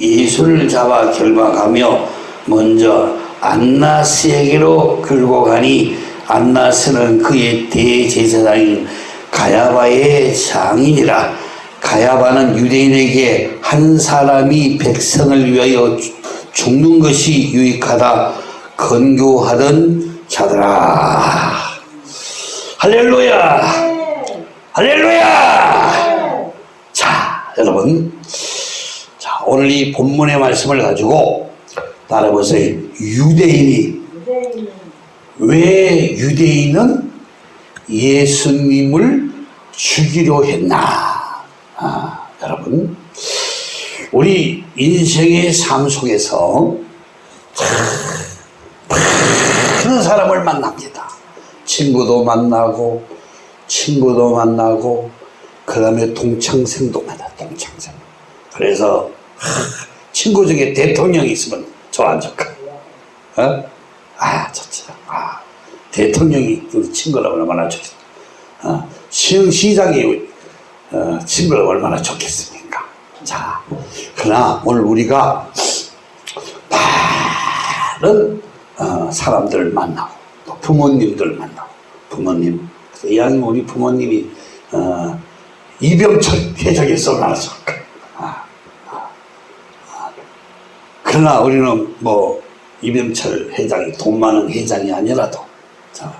예수를 잡아 결박하며 먼저 안나스에게로 끌고 가니 안나스는 그의 대제사장인 가야바의 장인이라 가야바는 유대인에게 한 사람이 백성을 위하여 죽- 죽는 것이 유익하다 건교하던 자들아. 할렐루야! 할렐루야! 자 여러분. 자 오늘 이 본문의 말씀을 가지고 따라보세요 유대인이 왜 유대인은 예수님을 죽이려 했나 아, 여러분 우리 인생의 삶 속에서 많은 사람을 만납니다. 친구도 만나고 친구도 만나고 그 다음에 동창생도 만나 동창생. 그래서 하, 친구 중에 대통령이 있으면 좋안 좋까? 어? 아 좋죠. 아 대통령이 그 친구를 얼마나 좋겠어. 어, 시흥시장이 어, 친구를 얼마나 좋겠습니까? 자, 그러나 오늘 우리가 많은 어, 사람들을 만나고 또 부모님들 만나고 부모님 이왕이면 우리 부모님이 어, 이병철 회장에서 나왔을까 아, 아, 아. 그러나 우리는 뭐 이병철 회장이 돈 많은 회장이 아니라도 자,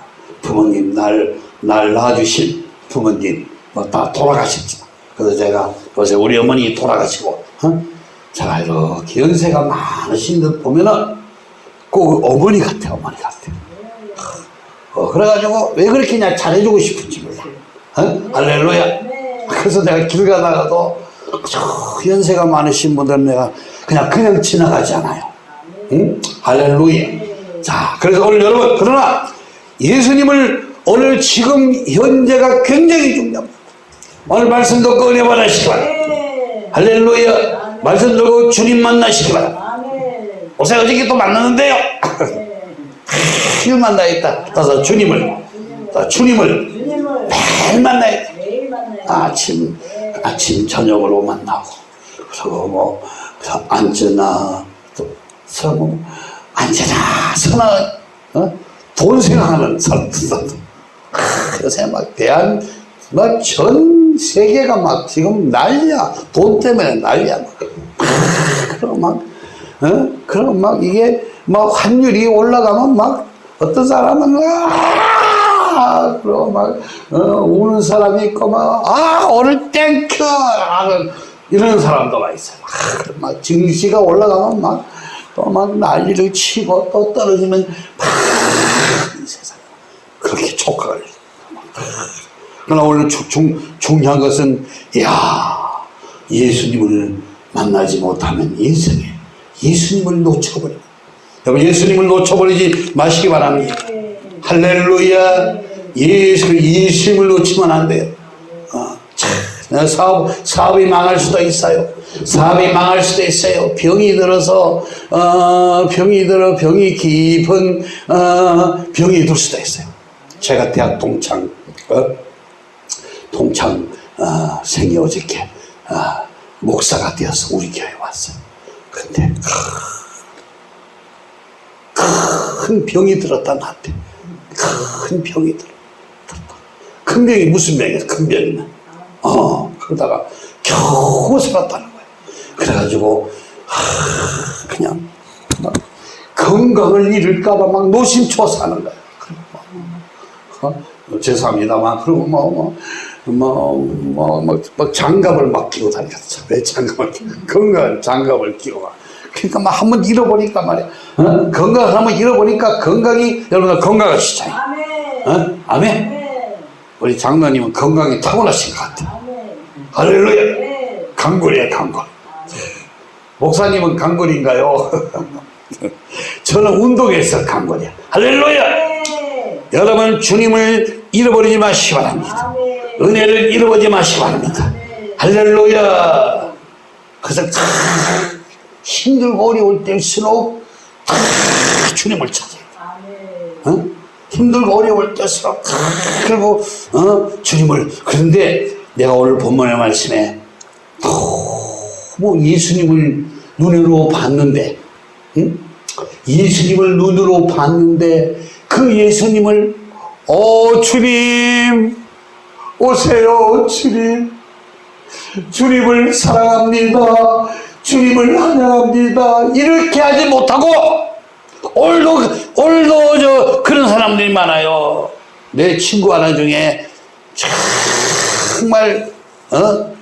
부모님 날, 날 낳아주신 부모님 뭐 다 돌아가셨지만 그래서 제가 요새 우리 어머니 돌아가시고 어? 제가 이렇게 연세가 많으신 듯 보면은 꼭 어머니 같아 어머니 같아 어, 그래가지고 왜 그렇게 그냥 잘해주고 싶은지 몰라. 어? 할렐루야. 그래서 내가 길 가다가도 저 연세가 많으신 분들은 내가 그냥 그냥 지나가지 않아요. 응? 할렐루야. 자 그래서 오늘 여러분 그러나 예수님을 오늘 지금 현재가 굉장히 중요합니다. 오늘 말씀 듣고 은혜 받으시기 바랍니다 할렐루야. 말씀 듣고 주님 만나시기 바랍니다 어제 어저께 또 만났는데요. 매일 만나있다. 그래서 주님을. 어, 주님을 매일 만나있다. 아침 아침 저녁으로 만나고 그리고 뭐 앉으나 뭐 앉으나 서나 어? 돈 생각하는 사람들 요새 막 대한 막 전 세계가 막 지금 난리야. 돈 때문에 난리야. 막. 그럼 막 어? 그럼 막 이게 막 환율이 올라가면 막 어떤 사람은 아! 그러고 막 어, 우는 사람이 있고 막아 오늘 thank you! 하는 이런 사람도 막 있어요. 아, 그럼 막 증시가 올라가면 막 또 막 난리를 치고 또 떨어지면 막이 세상 그렇게 촉각을 그러나 오늘 중, 중, 중요한 것은 야 예수님을 만나지 못하면 인생에 예수님을 놓쳐버려 여러분 예수님을 놓쳐버리지 마시기 바랍니다. 할렐루야. 예수, 예수님을 놓치면 안 돼요 사업, 사업이 망할 수도 있어요 사업이 망할 수도 있어요 병이 들어서 어, 병이 들어 병이 깊은 어, 병이 들 수도 있어요 제가 대학 동창 어? 동창 어, 생이 어저께 어, 목사가 되어서 우리 교회 왔어요. 근데 큰 병이 들었다 나한테 큰 병이 들었다. 큰 병이 무슨 병이야? 큰 병이면 어 그러다가 겨우 살았다는 거야. 그래가지고 하, 그냥 막 건강을 잃을까봐 막 노심초사하는 거야. 어? 죄송합니다만 그리고 뭐, 뭐 뭐 뭐 뭐 장갑을 막 끼고 다녔죠. 왜 장갑을 건강 장갑을 끼고 막. 그러니까 막 한 번 잃어보니까 말이야. 어? 건강을 한번 잃어보니까 건강이 여러분들 건강하시잖아요. 어? 아멘. 우리 장로님은 건강이 타고나신 것 같아요. 할렐루야. 강골이에요, 강골. 목사님은 강골인가요? 저는 운동에서 강골이야. 할렐루야. 여러분 주님을 잃어버리지 마시기 바랍니다. 은혜를 잃어버리지 마시기 바랍니다. 할렐루야. 그래서 참 힘들고 어려울 때일수록 다 주님을 찾아야 돼. 어? 힘들고 어려울 때일수록 다 그리고 어? 주님을 그런데 내가 오늘 본문의 말씀에 너무 예수님을 눈으로 봤는데, 응? 예수님을 눈으로 봤는데, 그 예수님을, 어, 주님, 오세요, 주님. 주님을 사랑합니다. 주님을 환영합니다. 이렇게 하지 못하고, 오늘도, 오늘도 사람들이 많아요. 내 친구 하나 중에 정말, 어?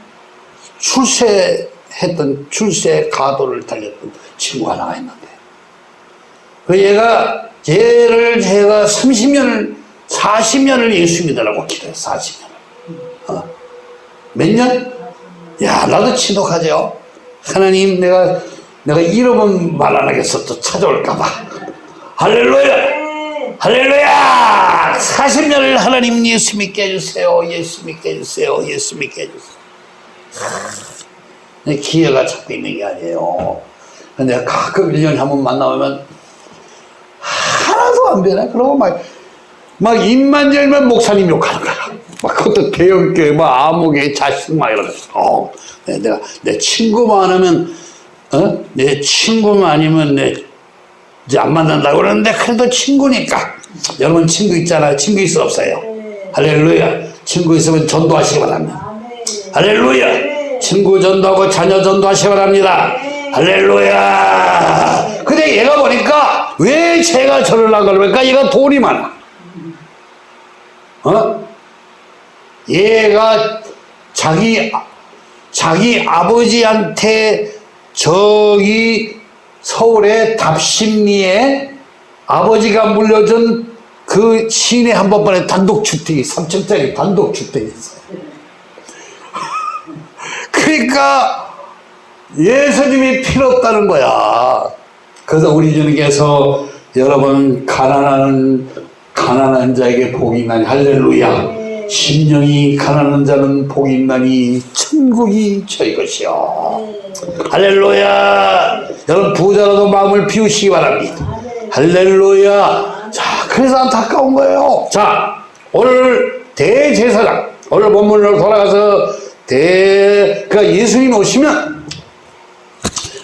출세했던, 출세 가도를 달렸던 친구 하나가 있는데. 그 얘가, 얘를 제가 30년을, 40년을 예수 믿으라고 기도했어, 40년을. 어. 몇 년? 야, 나도 지독하죠. 하나님, 내가, 내가 이름은 말안 하겠어. 또 찾아올까봐. 할렐루야! 할렐루야! 40년을 하나님 예수 믿게 해주세요. 예수 믿게 해주세요. 예수 믿게 해주세요. 내 기회가 자꾸 있는 게 아니에요. 근데 가끔 1년에 한 번 만나면 하나도 안 변해. 그러고 막, 막 입만 열면 목사님 욕하는 거야. 막 그것도 대형교회, 뭐 아무개 자식 막 이러면서. 어, 내- 내가 내 친구만 하면, 어? 내 친구만 아니면 내 이제 안 만난다고 그러는데 그래도 친구니까. 여러분 친구 있잖아요. 친구 있어 없어요? 할렐루야. 친구 있으면 전도하시기 바랍니다. 할렐루야. 친구 전도하고 자녀 전도하시기 바랍니다. 할렐루야. 근데 얘가 보니까 왜 제가 저를 안 그러니까 얘가 돈이 많아. 어? 얘가 자기 자기 아버지한테 저기 서울의 답심리에 아버지가 물려준 그 시내 한복판에 단독주택이 3층짜리 단독주택이 있어요. 그러니까 예수님이 필요 없다는 거야. 그래서 우리 주님께서 여러분 가난한 가난한 자에게 복이 있나니 할렐루야. 심령이 가난한 자는 복이 있나니 천국이 저희 것이요. 할렐루야. 여러분 부자라도 마음을 비우시기 바랍니다. 할렐루야. 자, 그래서 안타까운 거예요. 자, 오늘 대제사장 오늘 본문으로 돌아가서 대 그러니까 예수님 오시면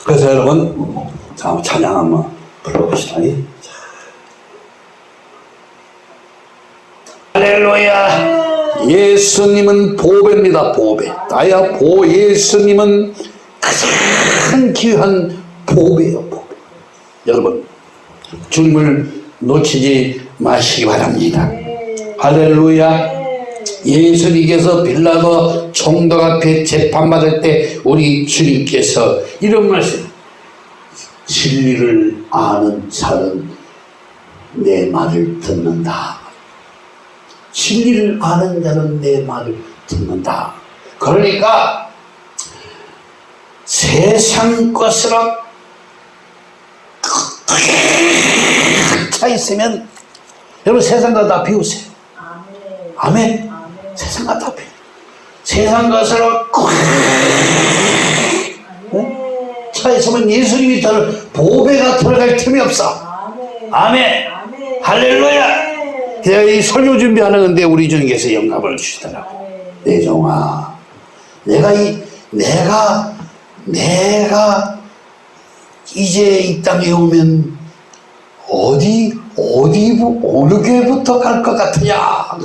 그래서 여러분 자 찬양 한번 불러봅시다. 자. 할렐루야. 예수님은 보배입니다. 보배. 나야 보 예수님은 가장 귀한 보배요. 보배. 여러분 주님을 놓치지 마시기 바랍니다. 할렐루야. 예수님께서 빌라도 총독 앞에 재판받을 때 우리 주님께서 이런 말씀 진리를 아는 자는 내 말을 듣는다. 진리를 아는 자는 내 말을 듣는다. 그러니까 세상 것으로 차 있으면 여러분 세상 것다 비우세요. 아멘. 세상 것다 비우. 세상 것으로 차 있으면 예수님이 들 보배가 들어갈 틈이 없어. 아멘. 할렐루야. 제가 이 설교 준비하는데 우리 주님께서 영감을 주시더라고. 내 종아, 내가 이 내가 내가 이제 이 땅에 오면 어디 어디 어느 교회부터 갈 것 같으냐?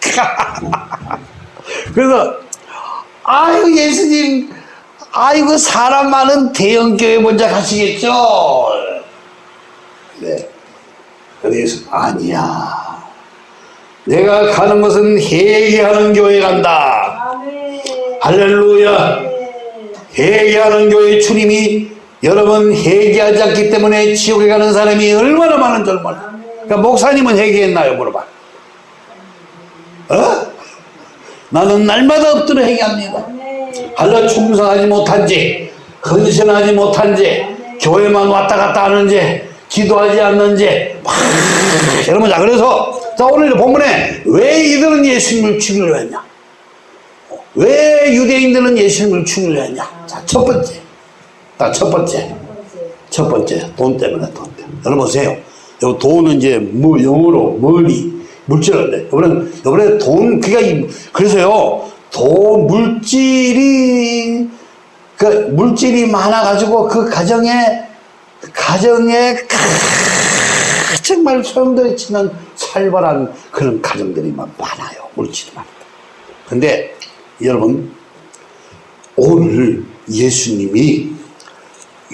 그래서 아유 예수님, 아이고 사람 많은 대형 교회 먼저 가시겠죠? 네. 그래서 아니야. 내가 가는 것은 회개하는 교회 간다. 할렐루야. 회개하는 교회 주님이 여러분 회개하지 않기 때문에 지옥에 가는 사람이 얼마나 많은 줄 몰라. 그러니까 목사님은 회개했나요? 물어봐. 어? 나는 날마다 엎드려 회개합니다. 할라 충성하지 못한지, 헌신하지 못한지, 교회만 왔다 갔다 하는지, 기도하지 않는지, 막, 여러분, 자, 그래서, 자, 오늘 본문에 왜 이들은 예수님을 죽이려 했냐? 왜 유대인들은 예수님을 죽이려 했냐? 자, 첫 번째. 자, 첫 번째. 첫 번째. 돈 때문에, 돈 때문에. 여러분 보세요. 요 돈은 이제 뭐, 영어로 머니, 물질인데. 이번에, 이번에 돈, 그니까, 이- 그래서요, 돈, 물질이, 그 물질이 많아 가지고 그 가정에 가정에 크- 정말 소용돌이 치는 살벌한 그런 가정들이 막 많아요. 물질이 많다. 근데 여러분 오늘 예수님이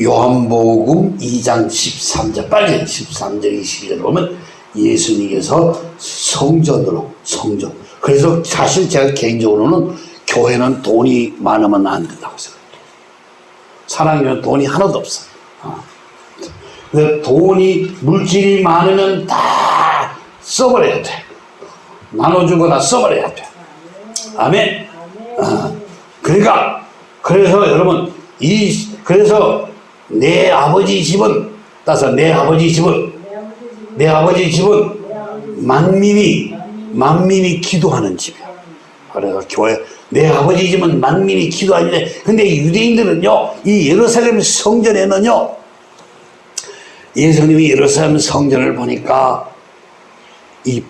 요한복음 2장 13절 빨리 13절 22절 보면 예수님께서 성전으로 성전 그래서 사실 제가 개인적으로는 교회는 돈이 많으면 안 된다고 생각해요 사랑이면 돈이 하나도 없어요 어. 돈이 물질이 많으면 다 써버려야 돼 나눠주거나 써버려야 돼 아멘 어. 그러니까 그래서 여러분 이 그래서 내 아버지 집은 따서 내 아버지 집은 내 아버지 집은 만민이 만민이 기도하는 집이야. 그래서 교회 내 아버지 집은 만민이 기도하는데 근데 유대인들은요 이 예루살렘 성전에는요 예수님이 예루살렘 성전을 보니까 이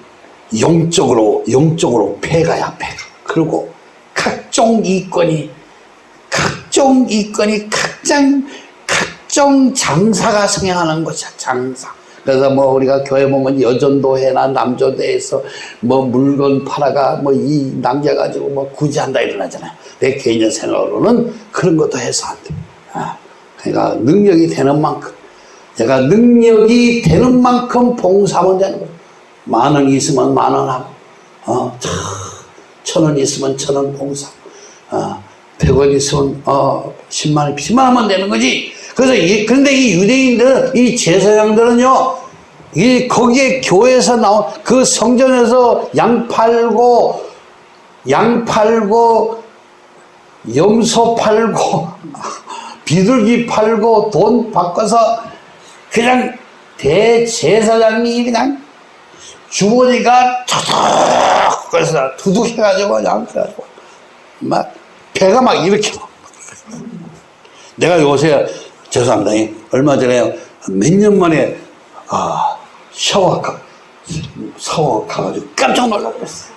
영적으로 영적으로 폐가야 폐가. 그리고 각종 이권이 각종 이권이 각종 각종 장사가 성행하는 것이야 장사. 그래서 뭐 우리가 교회 보면 여전도회나 남조대에서 뭐 물건 팔아가 뭐 이 남겨가지고 뭐 구제한다 이러잖아요. 내 개인적 생각으로는 그런 것도 해서 안 돼. 아, 그러니까 능력이 되는 만큼. 내가 능력이 되는 만큼 봉사하면 되는 거예요 만원 있으면 만 원 하고 어, 천원 있으면 천 원 봉사 어, 100원 있으면 어 10만 원, 10만 원만 되는 거지. 그래서 이, 그런데 이 유대인들, 이 제사장들은요, 이 거기에 교회에서 나온 그 성전에서 양 팔고 양 팔고 염소 팔고 비둘기 팔고 돈 바꿔서 그냥 대제사장이 그냥 주머니가 툭툭 그래서 두둑 해가지고 그냥 그래가지고 막 배가 막 이렇게 막. 내가 요새 죄송합니다. 얼마 전에 몇 년 만에 아 샤워 가 샤워 가가지고 깜짝 그랬어요.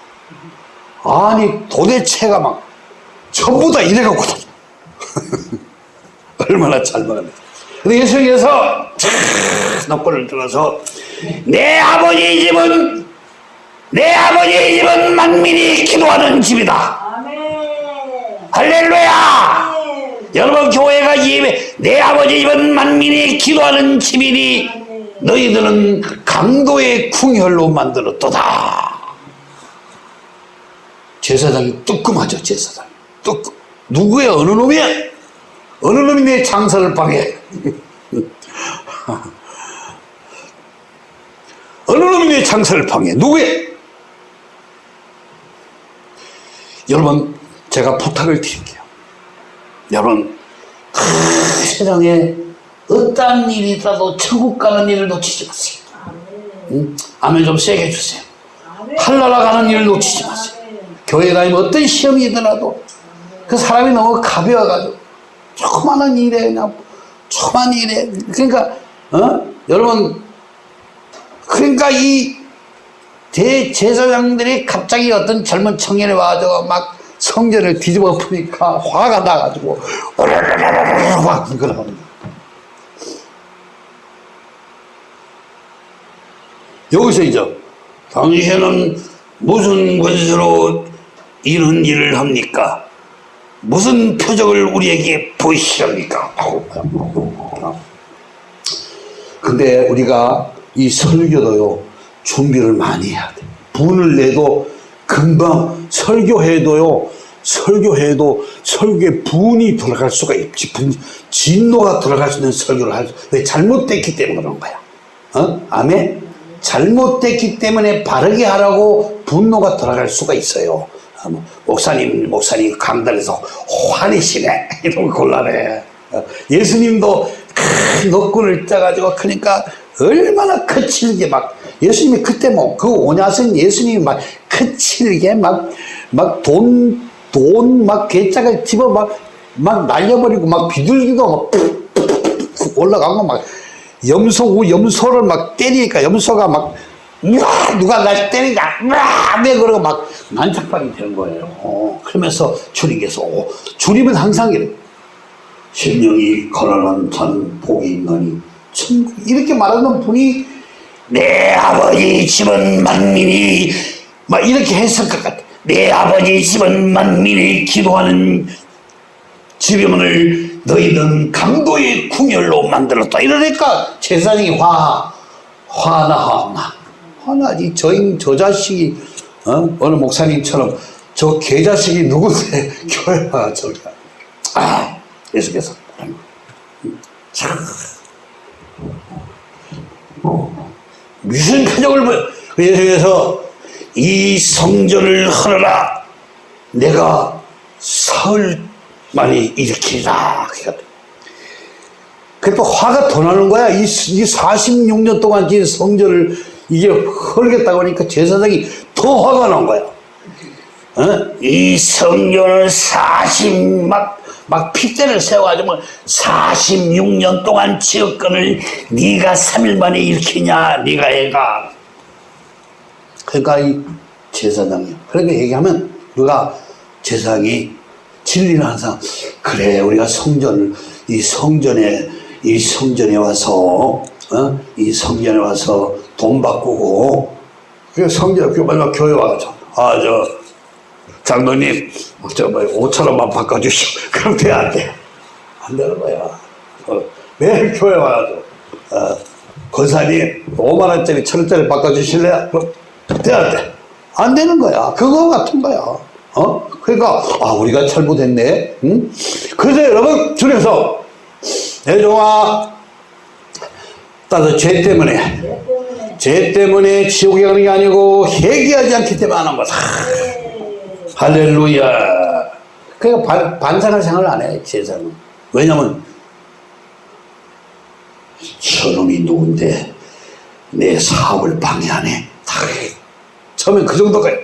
아니 도대체가 막 전부 다 이래갖고 얼마나 잘 먹었는지. 근데 예수님께서 넉골을 들어서 내 아버지 집은 내 아버지 집은 만민이 기도하는 집이다. 아멘. 할렐루야. 아멘. 여러분 교회가 예배 내 아버지 집은 만민이 기도하는 집이니 너희들은 강도의 궁혈로 만들었도다. 제사장이 뜨끔하죠 제사장. 뜨끔. 누구야 어느 놈이야? 어느 놈이 내 장사를 방해 어느 놈이 내 장사를 방해? 누구야 여러분 제가 부탁을 드릴게요. 여러분 그 세상에 어떠한 일이 있어도 천국 가는 일을 놓치지 마세요. 응? 아멘 좀 세게 해주세요. 아멘. 할나라 가는 일을 놓치지 마세요. 교회 다니면 어떤 시험이 있더라도 그 사람이 너무 가벼워가지고 조그마한 일에 그냥 조그만 일에 그러니까 어? 여러분 그러니까 이 대제사장들이 갑자기 어떤 젊은 청년이 와가지고 막 성전을 뒤집어 엎으니까 화가 나가지고 오르르르르르 막 그러는 여기서 이제 당신은 무슨 권세로 이런 일을 합니까? 무슨 표적을 우리에게 보이시렵니까? 근데 우리가 이 설교도요 준비를 많이 해야 돼. 분을 내도 금방 설교해도요 설교해도 설교에 분이 들어갈 수가 있지 분 진노가 들어갈 수 있는 설교를 할 수. 왜 잘못됐기 때문에 그런 거야. 어? 아멘. 잘못됐기 때문에 바르게 하라고 분노가 들어갈 수가 있어요. 어, 뭐, 목사님, 목사님 강단에서 화내시네. 거 곤란해. 어, 예수님도 큰 노끈을 짜가지고 그러니까 얼마나 거칠게 막 예수님이 그때 뭐 그 오냐선 예수님이 막 거칠게 막 막 돈 돈 막 괴짝을 집어 막 막 날려버리고 막 비둘기도 막 올라가고 막 염소 염소를 막 때리니까 염소가 막 우와 누가 날 때리냐 우와 내 그러고 막 난착방이 되는 거예요. 어, 그러면서 주님께서 어, 주님은 항상 이래 심령이 거라는 자는 복이 있나니 천국 이렇게 말하는 분이 내 아버지 집은 만민이 막 이렇게 했을 것 같아. 내 아버지 집은 만민이 기도하는 지병을 너희는 강도의 궁열로 만들었다. 이러니까 제사장이 화 화나 화나 화나지. 저인 저 자식이 어? 어느 목사님처럼 저 개자식이 누군데 교회 와 저기. 아 계속해서. 참 무슨 가정을 보 그래서 이 성전을 하느라 내가 사흘 만에 일으키리라 그또 화가 더 나는 거야. 이, 이 46년 동안 지은 성전을 이게 헐겠다고 하니까 제사장이 더 화가 난 거야 어? 이 성전을 40, 막, 막 핏대를 세워가지고 46년 동안 지역권을 네가 3일 만에 일으키냐, 네가 애가. 그러니까 이 제사장이요. 그렇게 얘기하면 우리가 제사장이 진리를 항상 그래 우리가 성전을 이 성전에 이 성전에 와서 어? 이 성전에 와서 돈 바꾸고 그 성전 그 마지막 교회 와가지고 아 저 장로님, 저, 뭐, 5천원만 바꿔주시오. 그럼 돼, 안 돼? 안 되는 거야. 어, 매일 교회 와가지고, 어, 권사님, 5만원짜리, 천원짜리 바꿔주실래요? 그럼 돼, 안 돼? 안 되는 거야. 그거 같은 거야. 어? 그러니까, 아, 우리가 잘못했네. 응? 그래서 여러분, 중에서, 내종아, 따서 죄 때문에, 죄 때문에 지옥에 가는 게 아니고, 회개하지 않기 때문에 하는 거다. 할렐루야. 그러니까 반, 반상을 생각을 안 해, 세상은. 왜냐면, 저놈이 누군데 내 사업을 방해하네. 다 처음엔 그 정도까지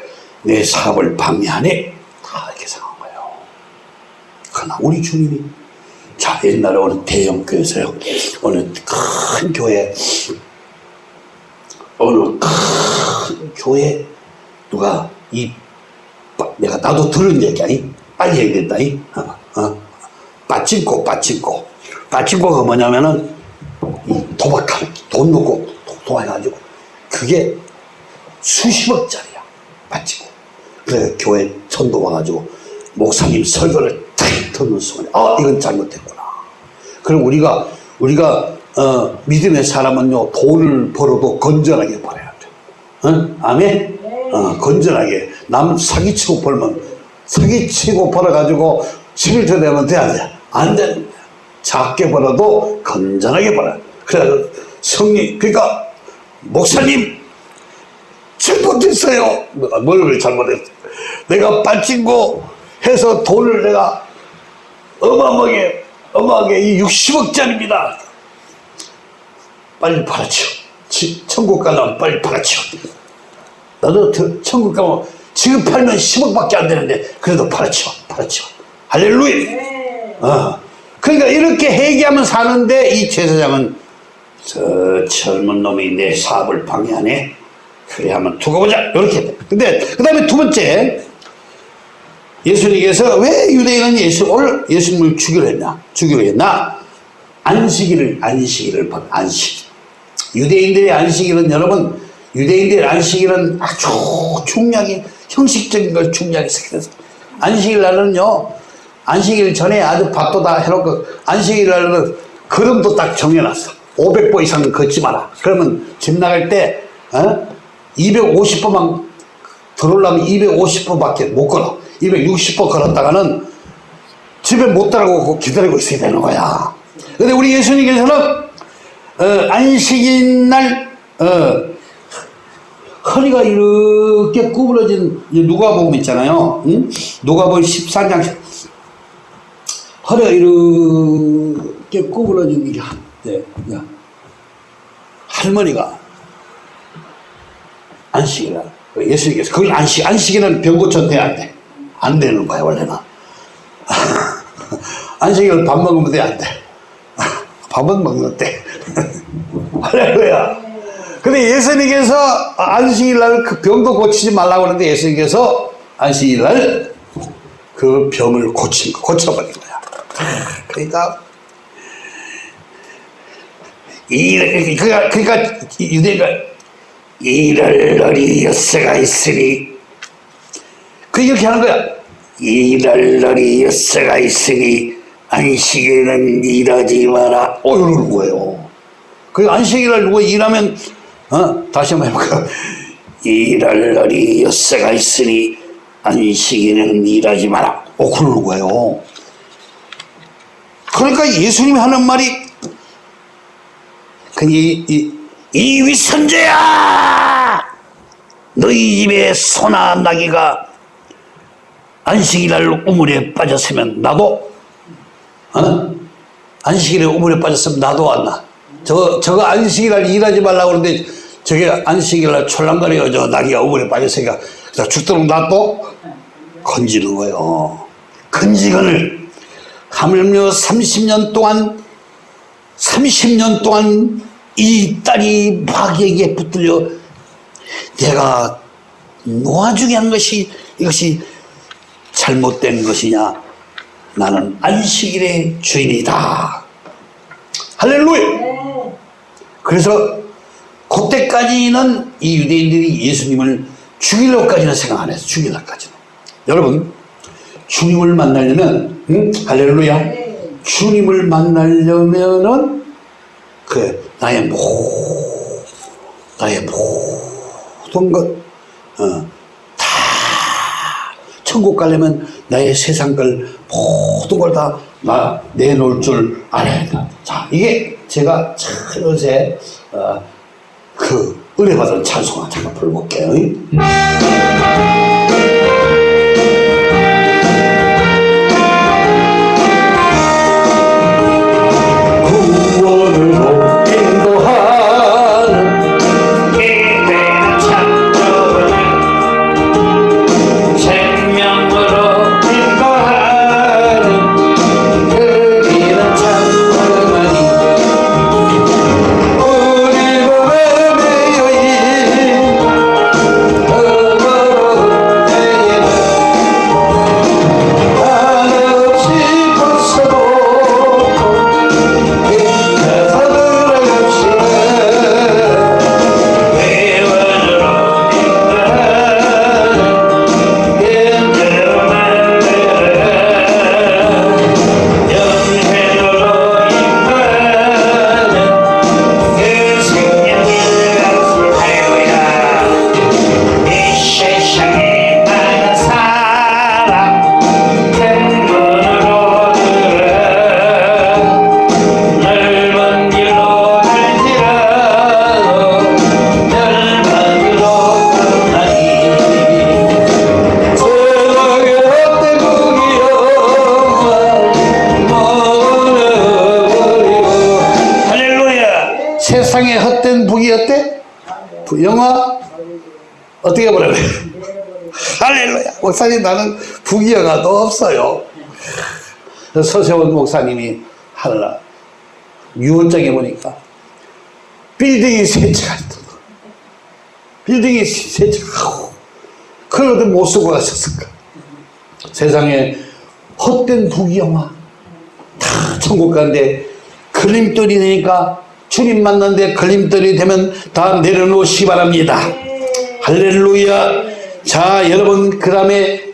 내 사업을 방해하네. 다 이렇게 생각한 거예요. 그러나 우리 주님이 자 옛날에 어느 대형 교회에서요. 어느 큰 교회 어느 큰 교회 누가 이 내가 나도 들은 얘기 아니? 빨리 해야 된다. 이? 어, 어. 빠친코, 빠친코. 빠친코가 뭐냐면은, 이 도박하는, 돈 넣고 도박해가지고, 그게 수십억짜리야. 빠친코. 그래, 교회 천도 와가지고, 목사님 설교를 탁 듣는 순간에, 아, 이건 잘못됐구나. 그럼 우리가, 우리가, 어, 믿음의 사람은요, 돈을 벌어도 건전하게 벌어야 돼. 어? 아멘? 어, 건전하게 남 사기치고 벌면 사기치고 벌어가지고 11조 되면 돼야 돼. 안 돼. 작게 벌어도 건전하게 벌어. 그래서 성리 그러니까 목사님 잘못했어요. 뭘 잘못했어? 내가 빠친고 해서 돈을 내가 어마어마하게 어마하게 이 60억짜리입니다. 빨리 팔아치워. 천국 가려면 빨리 팔아치워. 나도 천국 가면 지금 팔면 10억밖에 안 되는데 그래도 팔아치워 팔아치워. 할렐루야. 네. 어. 그러니까 이렇게 회개하면 사는데 이 제사장은 저 젊은 놈이 내 사업을 방해하네. 그래 한번 두고 보자. 이렇게. 근데 그 다음에 두 번째 예수님께서 왜 유대인은 예수 오늘 예수님을 죽이려 했나? 죽이려 했나? 안식일을 안식일을 안식 유대인들의 안식일은 여러분 유대인들의 안식일은 아주 중요하게 형식적인 걸 중요하게 생각해서 안식일 날은요 안식일 전에 아주 밥도 다 해놓고 안식일 날은 걸음도 딱 정해놨어. 500보 이상 걷지 마라. 그러면 집 나갈 때 어? 250보만 들어오려면 250보밖에 못 걸어. 260보 걸었다가는 집에 못 따라오고 기다리고 있어야 되는 거야. 근데 우리 예수님께서는 어, 안식일 날 어, 허리가 이렇게 구부러진 누가복음 있잖아요. 응? 누가복음 14장 허리가 이렇게 구부러진 이게 네, 야. 할머니가 안식이라 예수님께서 그걸 안식 안식이는 병 고쳐 돼야 돼. 안 되는 거야 원래는. 안식일은 밥 먹으면 돼 안 돼. 밥은 먹는데. 할렐루야. 근데 예수님께서 안식일 날 그 병도 고치지 말라고 하는데 예수님께서 안식일 날 그 병을 고친 거, 고쳐버린 거야. 그러니까 이 그러니까 그러니까 유대가 이럴 날이 엿새가 있으니 그 이렇게 하는 거야. 이럴 날이 엿새가 있으니 안식에는 일하지 마라. 어 이러는 거예요. 그 안식일을 누가 일하면 어? 다시 한번 해볼까? 이럴 날이 엿새가 있으니 안식에는 일하지 마라. 어 그러는 거예요. 그러니까 예수님이 하는 말이 그이 이, 이 위선자야! 너희 집에 소나 나귀가 안식일날 우물에 빠졌으면 나도 어? 안식일에 우물에 빠졌으면 나도 왔나 저, 저거 안식일날 일하지 말라고 그러는데 저게 안식일날 촐랑거리가 저 나귀가 우물에 빠졌으니까 죽도록 놔도 건지는 거예요. 건지건을 하물며 30년 동안 30년 동안 이 딸이 마귀에게 붙들려 내가 놓아주게 한 것이 이것이 잘못된 것이냐? 나는 안식일의 주인이다. 할렐루야 그래서 그때까지는 이 유대인들이 예수님을 죽이려고까지는 생각 안 했어 죽이려고까지는 여러분 주님을 만나려면 응? 할렐루야 주님을 만나려면은 그 나의 모 나의 모든 것 어, 다 천국 가려면 나의 세상 걸 모든 걸 다 나 내놓을 줄 알아야 된다. 자 이게 제가 요새 어, 그 은혜 받은 찬송을 잠깐 불러볼게요. 나는 북이어가도 없어요. 서세원 목사님이 하라 유언장에 보니까 빌딩이 세 채가 있다 빌딩이 세 채가 하고 그걸 어떻게 못 쓰고 가셨을까? 세상에 헛된 부귀영화 다 천국 가는데 걸림돌이 되니까 주님 만났는데 걸림돌이 되면 다 내려놓으시기 바랍니다. 할렐루야. 자 여러분 그 다음에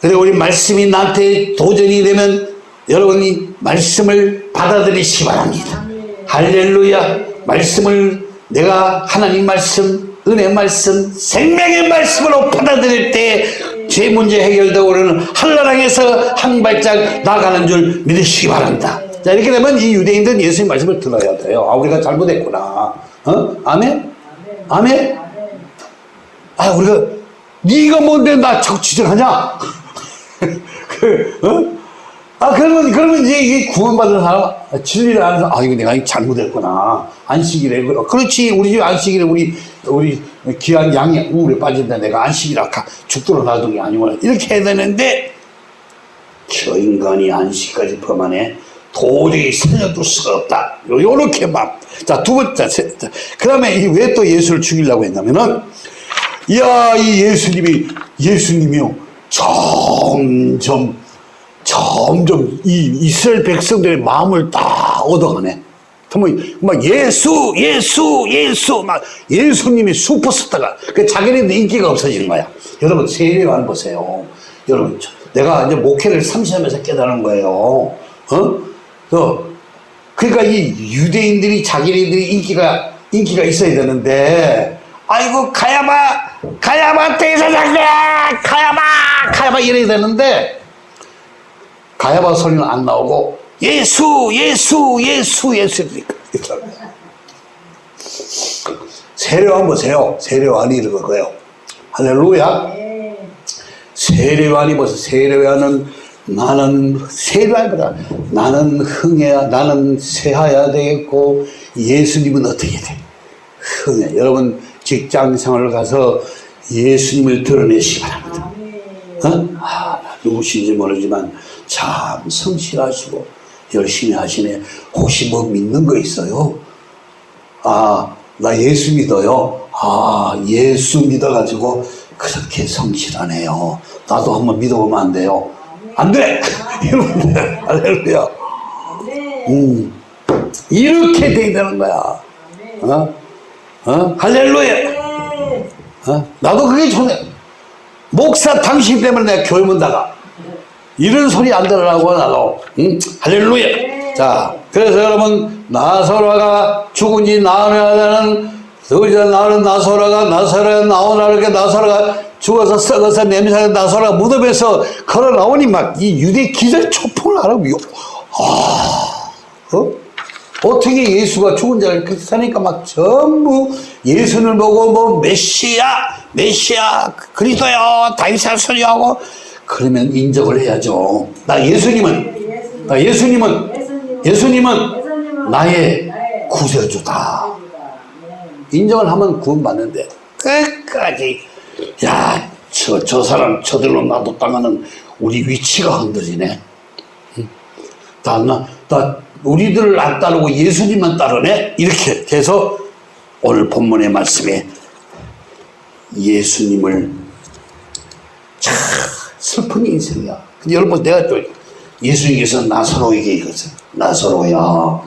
그래 우리 말씀이 나한테 도전이 되면 여러분이 말씀을 받아들이시기 바랍니다 할렐루야 말씀을 내가 하나님 말씀 은혜 말씀 생명의 말씀으로 받아들일 때제 문제 해결되고 우리는 한나라에서 한 발짝 나가는 줄 믿으시기 바랍니다 자 이렇게 되면 이 유대인들은 예수님 말씀을 들어야 돼요 아 우리가 잘못했구나 어? 아멘? 아멘? 아 우리가 네가 뭔데 나 지적하냐? 그, 어? 아 그러면 그러면 이제 이게 구원받은 사람 아, 진리를 사람 아 이거 내가 잘못했구나. 안식일에 그래. 그렇지. 우리 집 안식일에 우리 우리 귀한 양이 우물에 빠진다. 내가 안식이라 가- 죽도록 놔둔 게 아니구나. 이렇게 해야 되는데 저 인간이 안식까지 범하네. 도저히 살려둘 수가 없다. 요- 요렇게만 자두 번째 그 다음에 왜 또 예수를 죽이려고 했냐면은 이야 이 예수님이 예수님이요 점점 점점 이 이스라엘 백성들의 마음을 다 얻어가네. 막 예수, 예수, 예수, 막 예수님이 슈퍼스타가 그 자기네들 인기가 없어지는 거야. 여러분 세례관 보세요. 여러분 저- 내가 이제 목회를 30하면서 깨달은 거예요. 어? 그 그러니까 이 유대인들이 자기네들이 인기가 인기가 있어야 되는데 아이고 가야마 가야마 대사장이야 가야마 가야마 이래야 되는데 가야바 소리는 안 나오고 예수 예수 예수 예수 세례관 보세요. 세례관이 이런 거예요. 할렐루야. 세례관이 보세요 세례관은 나는 세례관보다 나는 흥해야 나는 세하야 되겠고 예수님은 어떻게 돼? 흥해. 여러분 직장 생활을 가서 예수님을 드러내시기 바랍니다 어? 아, 누구신지 모르지만 참 성실하시고 열심히 하시네. 혹시 뭐 믿는 거 있어요? 아, 나 예수 믿어요. 아, 예수 믿어가지고 그렇게 성실하네요. 나도 한번 믿어보면 안 돼요? 안 돼! 할렐루야. 음, 이렇게 돼야 되는 거야. 어? 어? 할렐루야. 어? 나도 그게 좋네. 목사 당신 때문에 내가 교회 문 닫아. 이런 소리 안 들으라고 나도. 응? 할렐루야. 자, 그래서 여러분 나사로가 죽은 지 나흘이라는 그저 나는 나사로가 나사로가 나오나 이렇게 나사로가 죽어서 썩어서 냄새가 나사로가 무덤에서 걸어 나오니 막 이 유대 기절 초풍을 하라고 요. 아, 어? 어떻게 예수가 죽은 자를 그렇게 사니까 막 전부 예수를 보고 뭐 메시아, 메시아, 그리스도요, 다윗의 소리 하고 그러면 인정을 해야죠. 나 예수님은, 나 예수님은, 예수님은 나의 구세주다. 인정을 하면 구원받는데 끝까지 야, 저, 저 사람 저들로 놔뒀다가는 우리 위치가 흔들리네. 다, 나, 나, 우리들을 안 따르고 예수님만 따르네? 이렇게 해서 오늘 본문의 말씀에 예수님을 참 슬픈 인생이야. 근데 여러분, 내가 또 예수님께서 나사로에게 이것을, 나사로야,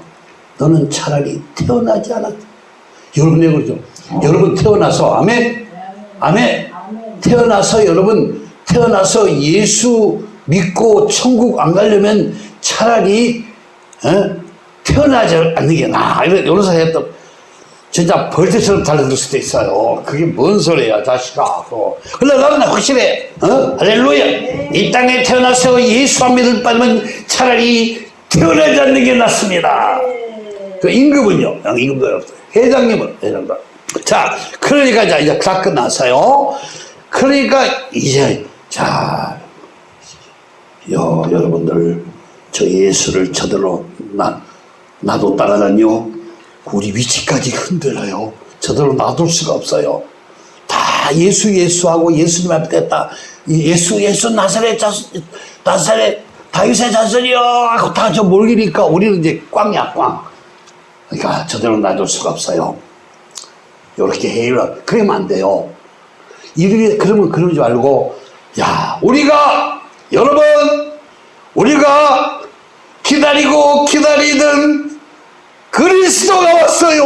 너는 차라리 태어나지 않았다. 여러분, 내 그러죠. 여러분 태어나서, 아멘? 아멘? 태어나서 여러분, 태어나서 예수 믿고 천국 안 가려면 차라리 어? 태어나지 않는 게 나아. 이런, 소리 했던, 진짜 벌떼처럼 달려들 수도 있어요. 그게 뭔 소리야, 자식아. 근데 나는 확실해. 어? 할렐루야. 이 땅에 태어나서 예수 안 믿을 바면 차라리 태어나지 않는 게 낫습니다. 그 임금은요? 임금도 없어요. 회장님은, 회장도. 자, 그러니까 자, 이제 다 끝났어요. 그러니까 이제, 자, 여, 여러분들, 저 예수를 저들로 나, 놔뒀다가는요, 우리 위치까지 흔들어요. 저들로 놔둘 수가 없어요. 다 예수, 예수하고 예수님 앞에. 이 예수, 예수, 나사렛 자손, 나사렛, 다윗의 자손이요! 하고 다 저 몰리니까 우리는 이제 꽝이야, 꽝. 그러니까 저들로 놔둘 수가 없어요. 요렇게 해요. 그러면 안 돼요. 이렇게, 그러면 그러지 말고, 야, 우리가, 여러분, 우리가 기다리고 기다리던 그리스도가 왔어요.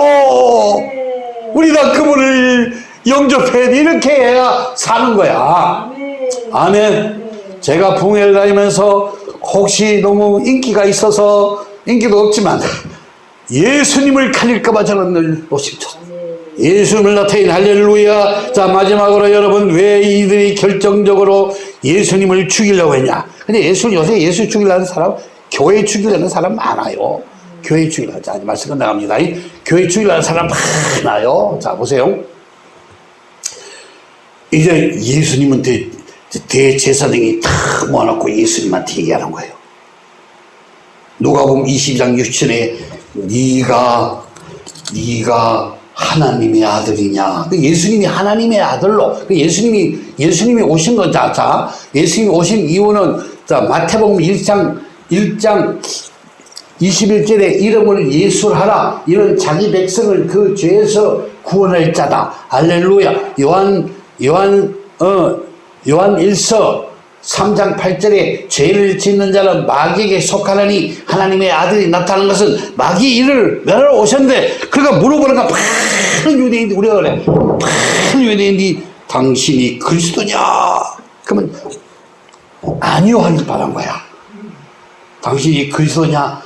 우리가 그분을 영접해 이렇게 해야 사는 거야. 아멘. 제가 붕해를 다니면서 혹시 너무 인기가 있어서 인기도 없지만 예수님을 가릴까봐 저는 늘 노심쳤어요. 예수님을 나타낸 할렐루야. 자, 마지막으로 여러분, 왜 이들이 결정적으로 예수님을 죽이려고 했냐? 근데 예수, 요새 예수 죽이려는 사람, 교회 죽이려는 사람 많아요. 교회 죽이려는, 자, 말씀 끝나갑니다. 이 교회 죽이려는 사람 많아요. 자, 보세요. 이제 예수님은 대, 대제사장이 다 모아놓고 예수님한테 얘기하는 거예요. 누가 보면 22장 6절에 네가 네가 하나님의 아들이냐? 그 예수님이 하나님의 아들로 그 예수님이 예수님이 오신 거자 자 예수님이 오신 이유는 자 마태복음 1장 1장 21절에 이름을 예수하라. 이런 자기 백성을 그 죄에서 구원할 자다. 할렐루야. 요한 요한 어 요한 1서 3장 8절에 죄를 짓는 자는 마귀에게 속하느니 하나님의 아들이 나타난 것은 마귀 일을 멸하러 오셨는데 그러니까 물어보니까 많은 유대인들이 우리가 그래. 많은 유대인들이 당신이 그리스도냐? 그러면 아니요 하는 바란 거야 당신이 그리스도냐?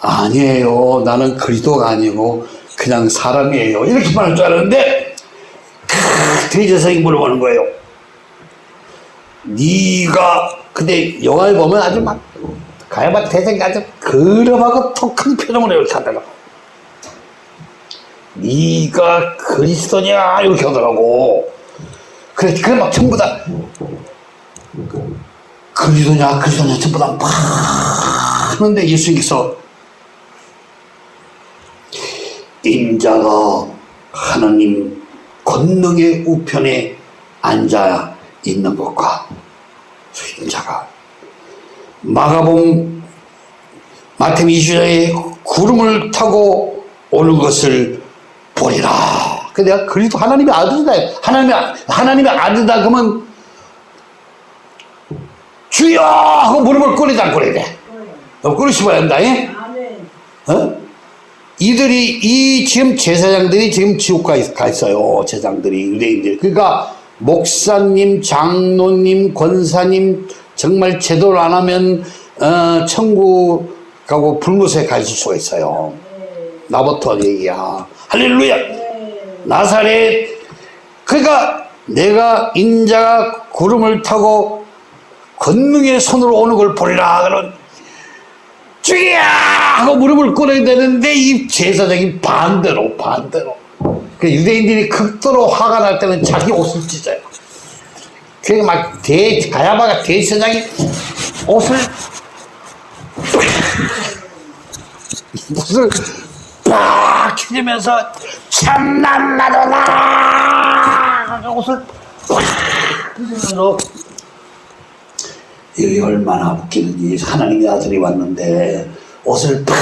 아니에요. 나는 그리스도가 아니고 그냥 사람이에요. 이렇게 말할 줄 알았는데 크, 대제사장이 물어보는 거예요. 네가 근데 영화에 보면 아주 막 가야바 대장이 아주 그름하고 톡한 표정으로 이렇게 하더라고. 네가 그리스도냐? 이렇게 하더라고. 그래 그래 막 전부 다 그리스도냐 그리스도냐 전부 다막 하는데 예수님께서 인자가 하나님 권능의 우편에 앉아 있는 것과 인자가 마가봉 마태음 20장에 구름을 타고 오는 것을 보리라. 그 내가 그리스도 하나님의 아들이다. 하나님의 하나님의 아들이다 그러면 주여 하고 무릎을 꿇이지 않고 그래야 돼. 어, 꿇으시면. 예? 어? 이들이 이 지금 제사장들이 지금 지옥 가, 있, 가 있어요. 제사장들이 유대인들. 그러니까 목사님, 장로님, 권사님 정말 제도를 안 하면 어, 천국 가고 불못에 가 있을 수가 있어요. 나부터 얘기야. 할렐루야. 나사렛. 그러니까 내가 인자가 구름을 타고 권능의 손으로 오는 걸 보리라. 그런 주야! 하고 무릎을 꿇어야 되는데 이 제사장이 반대로 반대로. 그 유대인들이 극도로 화가 날 때는 자기 옷을 찢어요. 그러니까 막 대, 가야바가 대제사장이 옷을 옷을 빡 찢으면서 참난 나도다 옷을 빡 찢으면서 여기 얼마나 웃기는지. 하나님의 아들이 왔는데 옷을 팍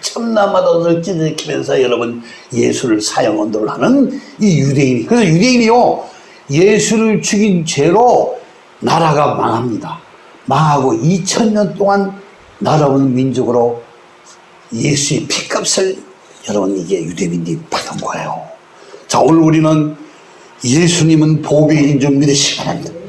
참나마다 옷을 찢어지면서 여러분 예수를 사형 언도를 하는 이 유대인이. 그래서 유대인이요 예수를 죽인 죄로 나라가 망합니다. 망하고 2000년 동안 나라온 민족으로 예수의 피값을 여러분 이게 유대민들이 받은 거예요. 자 오늘 우리는 예수님은 보배인 줄 믿으시기 바랍니다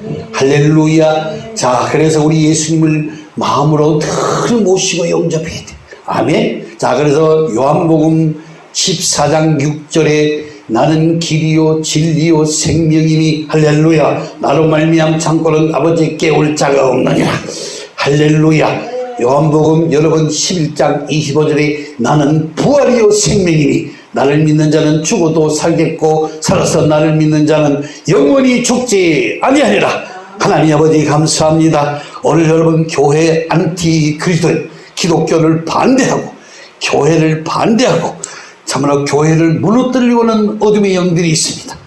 할렐루야. 자, 그래서 우리 예수님을 마음으로 늘 모시고 영접해야 돼. 아멘. 자, 그래서 요한복음 14장 6절에 나는 길이요 진리요 생명이니 할렐루야. 나로 말미암 창고는 아버지께 올 자가 없느니라. 할렐루야. 요한복음 여러분 11장 25절에 나는 부활이요 생명이니 나를 믿는 자는 죽어도 살겠고 살아서 나를 믿는 자는 영원히 죽지 아니하리라. 하나님 아버지 감사합니다. 오늘 여러분 교회 안티 그리스도 기독교를 반대하고 교회를 반대하고 참으로 교회를 무너뜨리고는 어둠의 영들이 있습니다.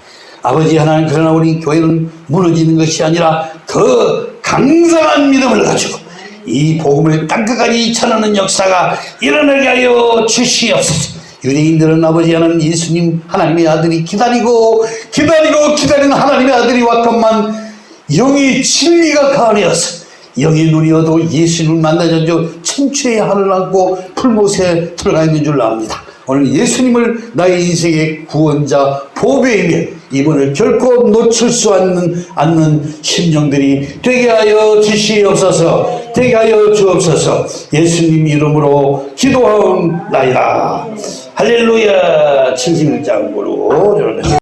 아버지 하나님 그러나 우리 교회는 무너지는 것이 아니라 더 강성한 믿음을 가지고 이 복음을 땅끝까지 전하는 역사가 일어나게 하여 주시옵소서. 유대인들은 아버지 하나님 예수님 하나님의 아들이 기다리고 기다리고 기다리는 하나님의 아들이 왔건만 영의 진리가 가려서 영의 눈이어도 예수님을 만나자죠 천추의 하늘 안고 풀못에 들어가 있는 줄 압니다. 오늘 예수님을 나의 인생의 구원자 보배이며 이번을 결코 놓칠 수 않는, 않는 심령들이 되게 하여 주시옵소서 되게 하여 주옵소서. 예수님 이름으로 기도하옵나이다. 할렐루야. 71장으로